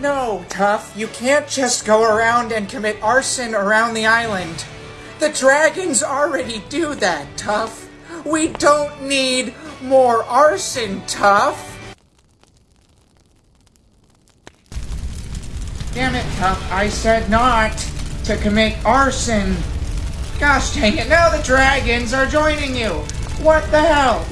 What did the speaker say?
No, Tuff, you can't just go around and commit arson around the island. The dragons already do that, Tuff. We don't need more arson, Tuff. Damn it, Tuff, I said not to commit arson. Gosh dang it, now the dragons are joining you. What the hell?